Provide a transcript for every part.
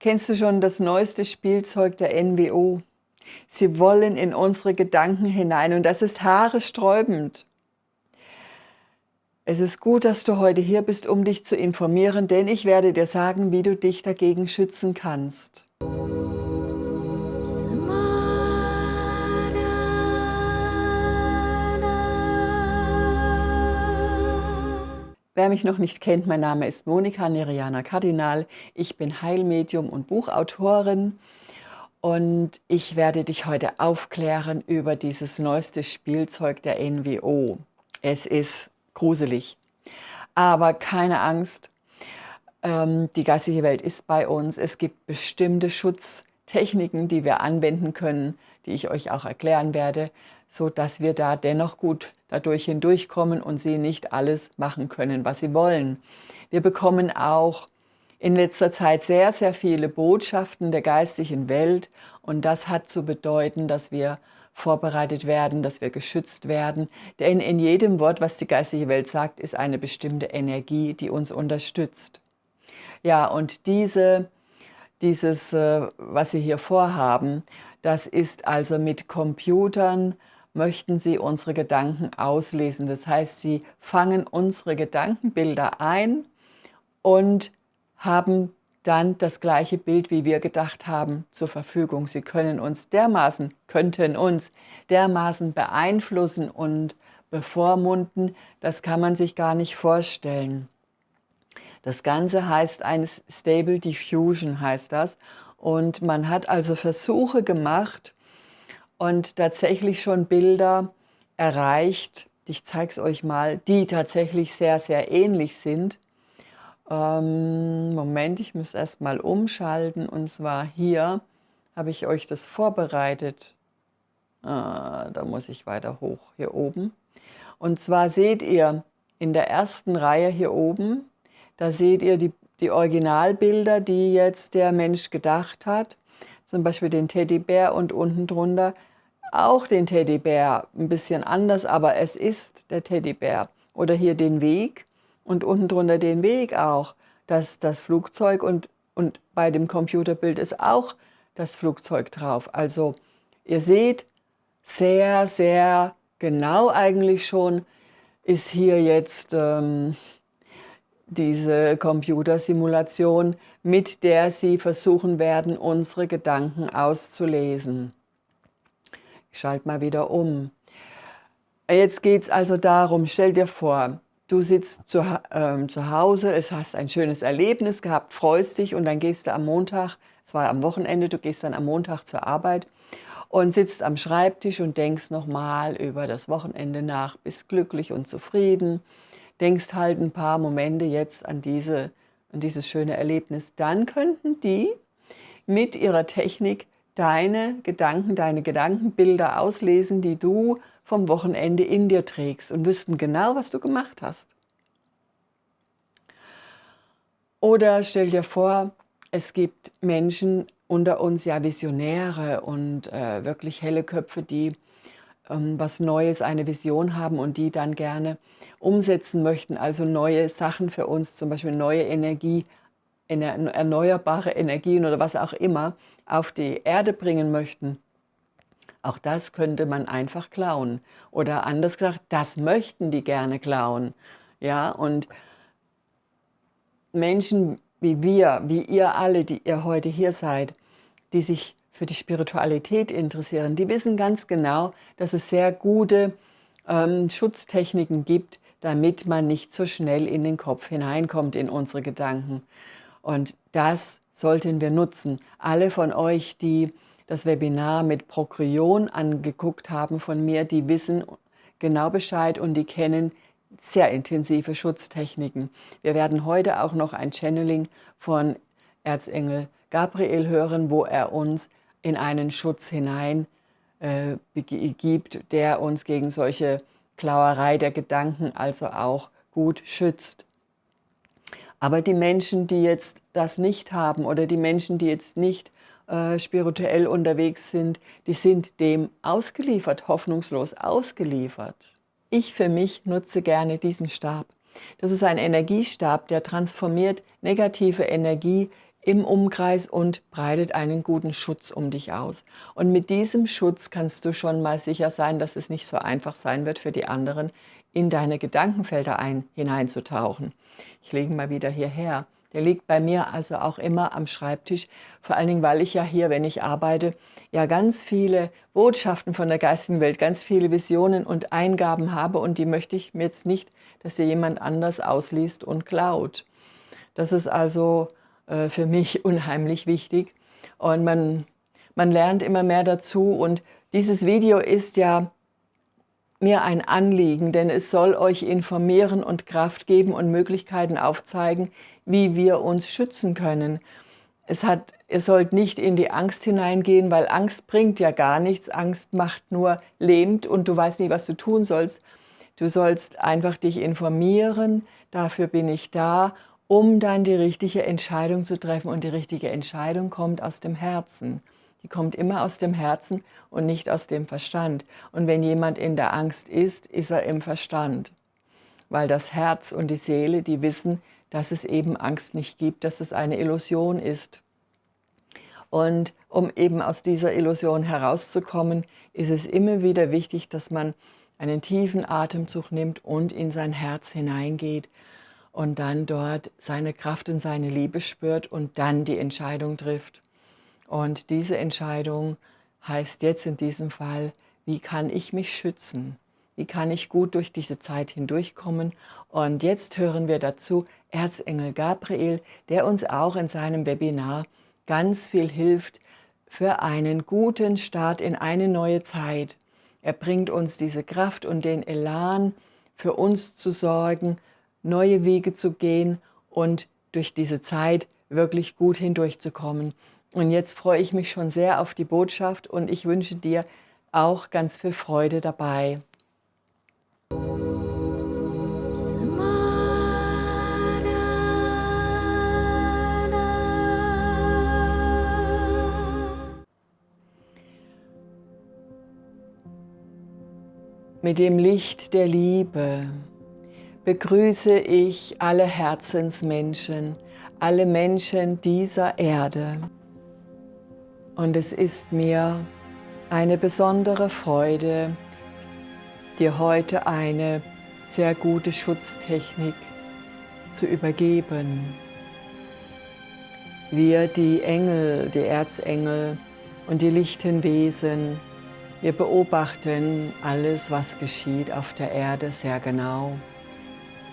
Kennst du schon das neueste Spielzeug der NWO? Sie wollen in unsere Gedanken hinein und das ist haaresträubend. Es ist gut, dass du heute hier bist, um dich zu informieren, denn ich werde dir sagen, wie du dich dagegen schützen kannst. Wer mich noch nicht kennt, mein Name ist Monika Neriana Kardinal. Ich bin Heilmedium und Buchautorin und ich werde dich heute aufklären über dieses neueste Spielzeug der NWO. Es ist gruselig, aber keine Angst, ähm, die geistige Welt ist bei uns. Es gibt bestimmte Schutztechniken, die wir anwenden können, die ich euch auch erklären werde, so dass wir da dennoch gut dadurch hindurchkommen und sie nicht alles machen können, was sie wollen. Wir bekommen auch in letzter Zeit sehr, sehr viele Botschaften der geistigen Welt und das hat zu bedeuten, dass wir vorbereitet werden, dass wir geschützt werden. Denn in jedem Wort, was die geistige Welt sagt, ist eine bestimmte Energie, die uns unterstützt. Ja, und diese, dieses, äh, was Sie hier vorhaben, das ist also mit Computern, möchten sie unsere Gedanken auslesen. Das heißt, sie fangen unsere Gedankenbilder ein und haben dann das gleiche Bild, wie wir gedacht haben, zur Verfügung. Sie können uns dermaßen, könnten uns dermaßen beeinflussen und bevormunden, das kann man sich gar nicht vorstellen. Das Ganze heißt ein Stable Diffusion, heißt das. Und man hat also Versuche gemacht, und tatsächlich schon Bilder erreicht, ich zeige es euch mal, die tatsächlich sehr, sehr ähnlich sind. Ähm, Moment, ich muss erst mal umschalten und zwar hier habe ich euch das vorbereitet. Ah, da muss ich weiter hoch, hier oben. Und zwar seht ihr in der ersten Reihe hier oben, da seht ihr die, die Originalbilder, die jetzt der Mensch gedacht hat. Zum Beispiel den Teddybär und unten drunter auch den Teddybär, ein bisschen anders, aber es ist der Teddybär. Oder hier den Weg und unten drunter den Weg auch, das, das Flugzeug und, und bei dem Computerbild ist auch das Flugzeug drauf. Also ihr seht, sehr, sehr genau eigentlich schon ist hier jetzt ähm, diese Computersimulation, mit der Sie versuchen werden, unsere Gedanken auszulesen. Ich schalte mal wieder um. Jetzt geht es also darum, stell dir vor, du sitzt zu, ähm, zu Hause, es hast ein schönes Erlebnis gehabt, freust dich und dann gehst du am Montag, es war am Wochenende, du gehst dann am Montag zur Arbeit und sitzt am Schreibtisch und denkst nochmal über das Wochenende nach, bist glücklich und zufrieden, denkst halt ein paar Momente jetzt an, diese, an dieses schöne Erlebnis. Dann könnten die mit ihrer Technik deine Gedanken, deine Gedankenbilder auslesen, die du vom Wochenende in dir trägst und wüssten genau, was du gemacht hast. Oder stell dir vor, es gibt Menschen unter uns, ja Visionäre und äh, wirklich helle Köpfe, die ähm, was Neues, eine Vision haben und die dann gerne umsetzen möchten, also neue Sachen für uns, zum Beispiel neue Energie, erneuerbare Energien oder was auch immer auf die Erde bringen möchten, auch das könnte man einfach klauen. Oder anders gesagt, das möchten die gerne klauen. Ja, und Menschen wie wir, wie ihr alle, die ihr heute hier seid, die sich für die Spiritualität interessieren, die wissen ganz genau, dass es sehr gute ähm, Schutztechniken gibt, damit man nicht so schnell in den Kopf hineinkommt, in unsere Gedanken. Und das sollten wir nutzen. Alle von euch, die das Webinar mit Prokryon angeguckt haben von mir, die wissen genau Bescheid und die kennen sehr intensive Schutztechniken. Wir werden heute auch noch ein Channeling von Erzengel Gabriel hören, wo er uns in einen Schutz hinein äh, gibt, der uns gegen solche Klauerei der Gedanken also auch gut schützt. Aber die Menschen, die jetzt das nicht haben oder die Menschen, die jetzt nicht äh, spirituell unterwegs sind, die sind dem ausgeliefert, hoffnungslos ausgeliefert. Ich für mich nutze gerne diesen Stab. Das ist ein Energiestab, der transformiert negative Energie im Umkreis und breitet einen guten Schutz um dich aus. Und mit diesem Schutz kannst du schon mal sicher sein, dass es nicht so einfach sein wird für die anderen, in deine Gedankenfelder ein, hineinzutauchen. Ich lege mal wieder hierher. Der liegt bei mir also auch immer am Schreibtisch, vor allen Dingen, weil ich ja hier, wenn ich arbeite, ja ganz viele Botschaften von der geistigen Welt, ganz viele Visionen und Eingaben habe und die möchte ich mir jetzt nicht, dass sie jemand anders ausliest und klaut. Das ist also äh, für mich unheimlich wichtig und man, man lernt immer mehr dazu und dieses Video ist ja mir ein Anliegen, denn es soll euch informieren und Kraft geben und Möglichkeiten aufzeigen, wie wir uns schützen können. Es hat, ihr sollt nicht in die Angst hineingehen, weil Angst bringt ja gar nichts. Angst macht nur lähmt und du weißt nicht, was du tun sollst. Du sollst einfach dich informieren, dafür bin ich da, um dann die richtige Entscheidung zu treffen. Und die richtige Entscheidung kommt aus dem Herzen. Die kommt immer aus dem Herzen und nicht aus dem Verstand. Und wenn jemand in der Angst ist, ist er im Verstand. Weil das Herz und die Seele, die wissen, dass es eben Angst nicht gibt, dass es eine Illusion ist. Und um eben aus dieser Illusion herauszukommen, ist es immer wieder wichtig, dass man einen tiefen Atemzug nimmt und in sein Herz hineingeht und dann dort seine Kraft und seine Liebe spürt und dann die Entscheidung trifft. Und diese Entscheidung heißt jetzt in diesem Fall, wie kann ich mich schützen? Wie kann ich gut durch diese Zeit hindurchkommen? Und jetzt hören wir dazu Erzengel Gabriel, der uns auch in seinem Webinar ganz viel hilft für einen guten Start in eine neue Zeit. Er bringt uns diese Kraft und den Elan, für uns zu sorgen, neue Wege zu gehen und durch diese Zeit wirklich gut hindurchzukommen. Und jetzt freue ich mich schon sehr auf die Botschaft und ich wünsche dir auch ganz viel Freude dabei. Mit dem Licht der Liebe begrüße ich alle Herzensmenschen, alle Menschen dieser Erde. Und es ist mir eine besondere Freude, dir heute eine sehr gute Schutztechnik zu übergeben. Wir, die Engel, die Erzengel und die lichten Wesen, wir beobachten alles, was geschieht auf der Erde sehr genau.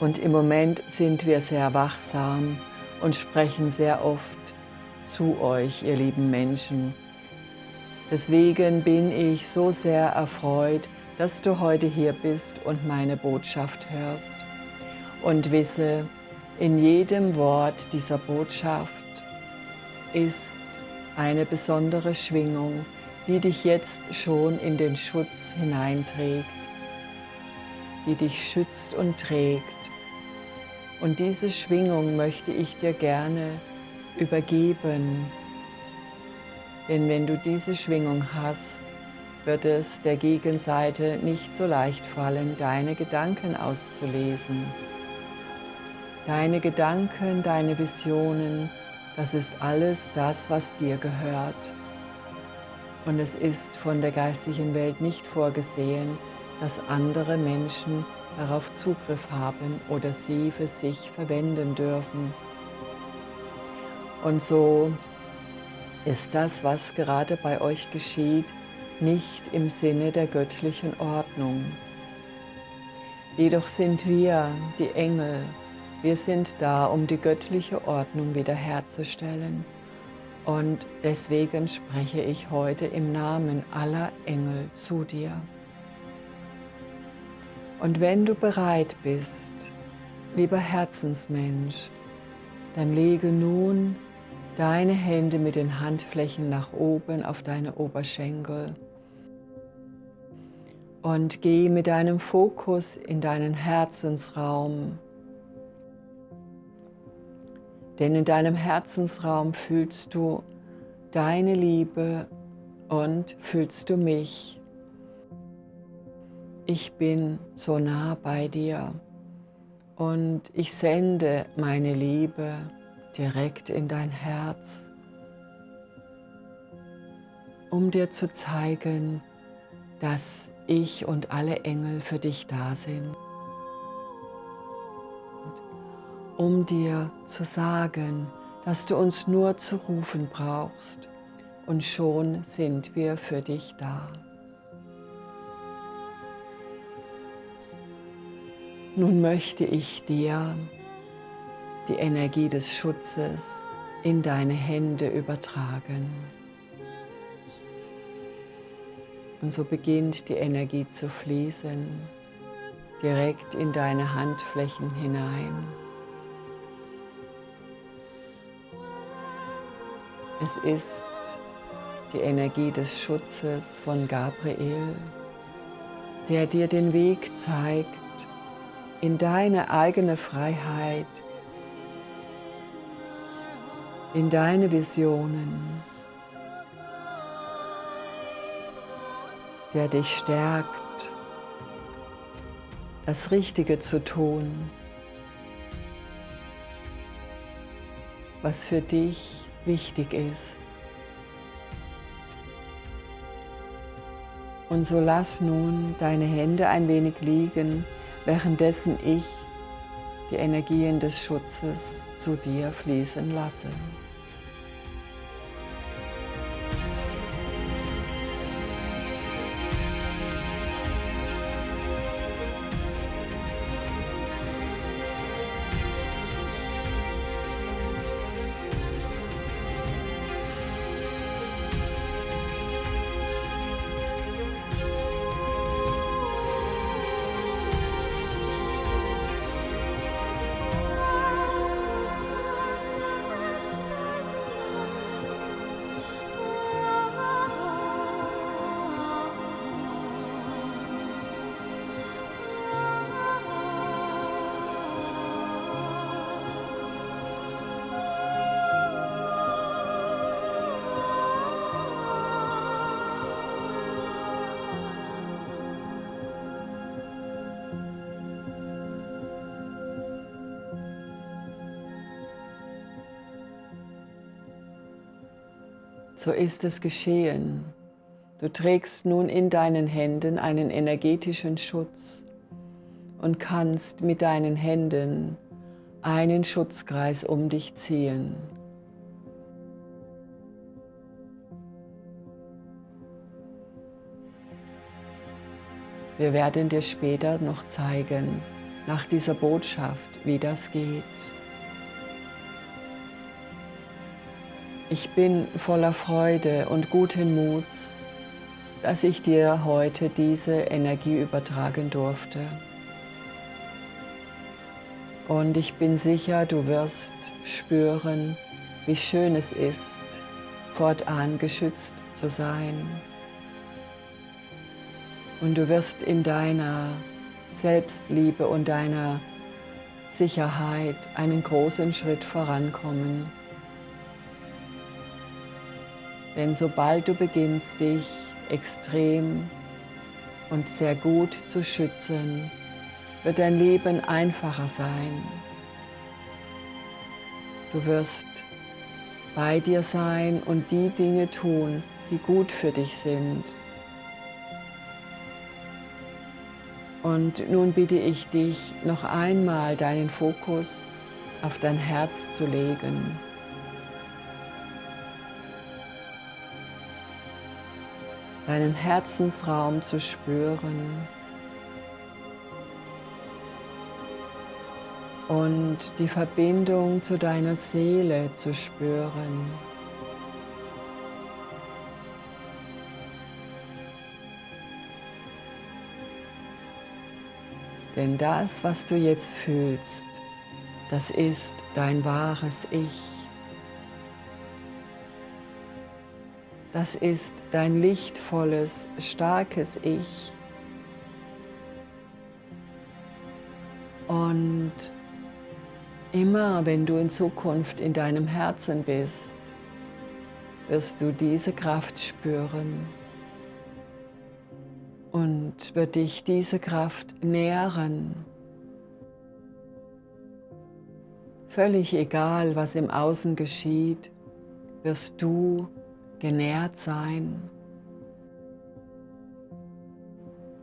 Und im Moment sind wir sehr wachsam und sprechen sehr oft zu euch, ihr lieben Menschen. Deswegen bin ich so sehr erfreut, dass du heute hier bist und meine Botschaft hörst. Und wisse, in jedem Wort dieser Botschaft ist eine besondere Schwingung, die dich jetzt schon in den Schutz hineinträgt, die dich schützt und trägt. Und diese Schwingung möchte ich dir gerne übergeben. Denn wenn du diese Schwingung hast, wird es der Gegenseite nicht so leicht fallen, deine Gedanken auszulesen. Deine Gedanken, deine Visionen, das ist alles das, was dir gehört. Und es ist von der geistigen Welt nicht vorgesehen, dass andere Menschen darauf Zugriff haben oder sie für sich verwenden dürfen. Und so ist das, was gerade bei euch geschieht, nicht im Sinne der göttlichen Ordnung. Jedoch sind wir, die Engel, wir sind da, um die göttliche Ordnung wiederherzustellen. Und deswegen spreche ich heute im Namen aller Engel zu dir. Und wenn du bereit bist, lieber Herzensmensch, dann lege nun deine Hände mit den Handflächen nach oben auf deine Oberschenkel und geh mit deinem Fokus in deinen Herzensraum. Denn in deinem Herzensraum fühlst du deine Liebe und fühlst du mich. Ich bin so nah bei dir und ich sende meine Liebe direkt in dein Herz, um dir zu zeigen, dass ich und alle Engel für dich da sind. Um dir zu sagen, dass du uns nur zu rufen brauchst und schon sind wir für dich da. Nun möchte ich dir die Energie des Schutzes in deine Hände übertragen. Und so beginnt die Energie zu fließen, direkt in deine Handflächen hinein. Es ist die Energie des Schutzes von Gabriel, der dir den Weg zeigt in deine eigene Freiheit, in deine Visionen, der dich stärkt, das Richtige zu tun, was für dich wichtig ist. Und so lass nun deine Hände ein wenig liegen, währenddessen ich die Energien des Schutzes zu dir fließen lasse. So ist es geschehen. Du trägst nun in deinen Händen einen energetischen Schutz und kannst mit deinen Händen einen Schutzkreis um dich ziehen. Wir werden dir später noch zeigen, nach dieser Botschaft, wie das geht. Ich bin voller Freude und guten Muts, dass ich dir heute diese Energie übertragen durfte. Und ich bin sicher, du wirst spüren, wie schön es ist, fortan geschützt zu sein. Und du wirst in deiner Selbstliebe und deiner Sicherheit einen großen Schritt vorankommen. Denn sobald du beginnst, dich extrem und sehr gut zu schützen, wird dein Leben einfacher sein. Du wirst bei dir sein und die Dinge tun, die gut für dich sind. Und nun bitte ich dich, noch einmal deinen Fokus auf dein Herz zu legen. Deinen Herzensraum zu spüren und die Verbindung zu deiner Seele zu spüren. Denn das, was du jetzt fühlst, das ist dein wahres Ich. Das ist dein lichtvolles, starkes Ich. Und immer wenn du in Zukunft in deinem Herzen bist, wirst du diese Kraft spüren und wird dich diese Kraft nähren völlig egal, was im Außen geschieht, wirst du genährt sein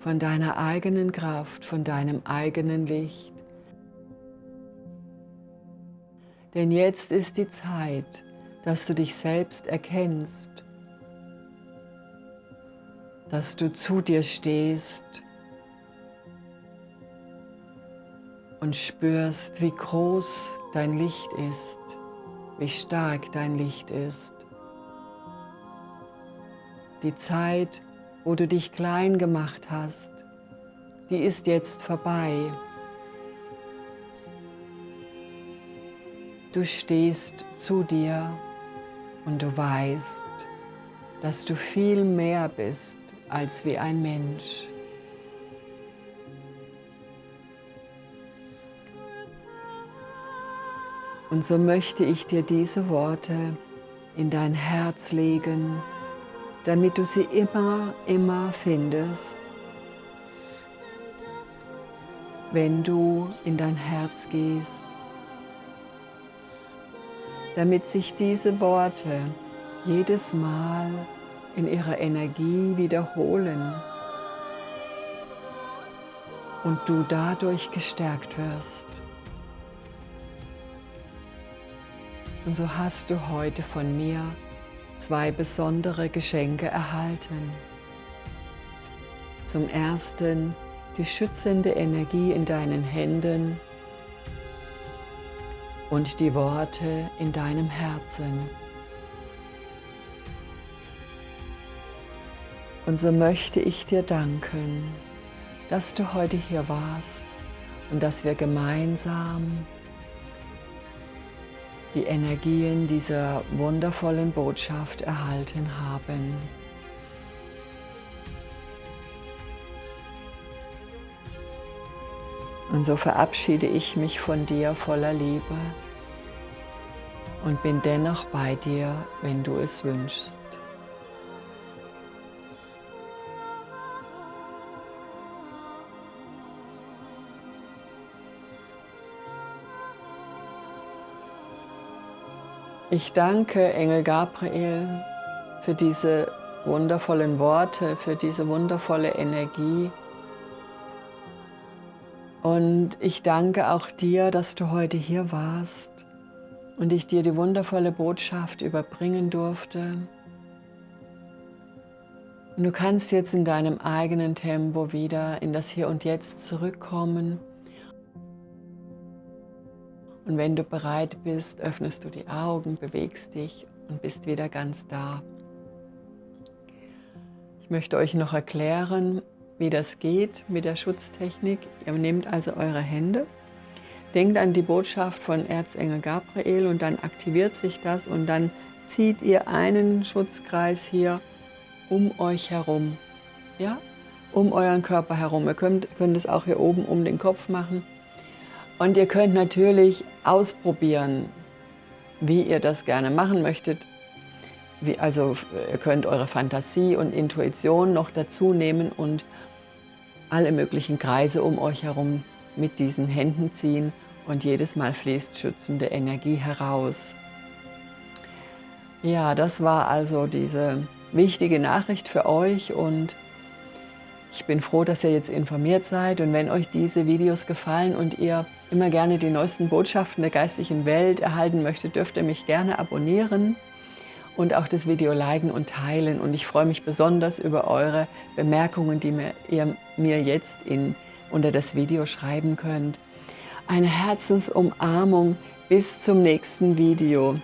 von deiner eigenen Kraft, von deinem eigenen Licht. Denn jetzt ist die Zeit, dass du dich selbst erkennst, dass du zu dir stehst und spürst, wie groß dein Licht ist, wie stark dein Licht ist. Die Zeit, wo du dich klein gemacht hast, die ist jetzt vorbei. Du stehst zu dir und du weißt, dass du viel mehr bist als wie ein Mensch. Und so möchte ich dir diese Worte in dein Herz legen, damit du sie immer, immer findest, wenn du in dein Herz gehst, damit sich diese Worte jedes Mal in ihrer Energie wiederholen und du dadurch gestärkt wirst. Und so hast du heute von mir zwei besondere Geschenke erhalten. Zum ersten die schützende Energie in deinen Händen und die Worte in deinem Herzen. Und so möchte ich dir danken, dass du heute hier warst und dass wir gemeinsam die Energien dieser wundervollen Botschaft erhalten haben. Und so verabschiede ich mich von dir voller Liebe und bin dennoch bei dir, wenn du es wünschst. Ich danke Engel Gabriel für diese wundervollen Worte, für diese wundervolle Energie. Und ich danke auch dir, dass du heute hier warst und ich dir die wundervolle Botschaft überbringen durfte. Und du kannst jetzt in deinem eigenen Tempo wieder in das Hier und Jetzt zurückkommen und wenn du bereit bist, öffnest du die Augen, bewegst dich und bist wieder ganz da. Ich möchte euch noch erklären, wie das geht mit der Schutztechnik. Ihr nehmt also eure Hände, denkt an die Botschaft von Erzengel Gabriel und dann aktiviert sich das und dann zieht ihr einen Schutzkreis hier um euch herum, ja, um euren Körper herum. Ihr könnt, könnt es auch hier oben um den Kopf machen. Und ihr könnt natürlich ausprobieren, wie ihr das gerne machen möchtet. Wie, also ihr könnt eure Fantasie und Intuition noch dazu nehmen und alle möglichen Kreise um euch herum mit diesen Händen ziehen und jedes Mal fließt schützende Energie heraus. Ja, das war also diese wichtige Nachricht für euch und ich bin froh, dass ihr jetzt informiert seid und wenn euch diese Videos gefallen und ihr immer gerne die neuesten Botschaften der geistlichen Welt erhalten möchtet, dürft ihr mich gerne abonnieren und auch das Video liken und teilen. Und ich freue mich besonders über eure Bemerkungen, die mir, ihr mir jetzt in, unter das Video schreiben könnt. Eine Herzensumarmung bis zum nächsten Video.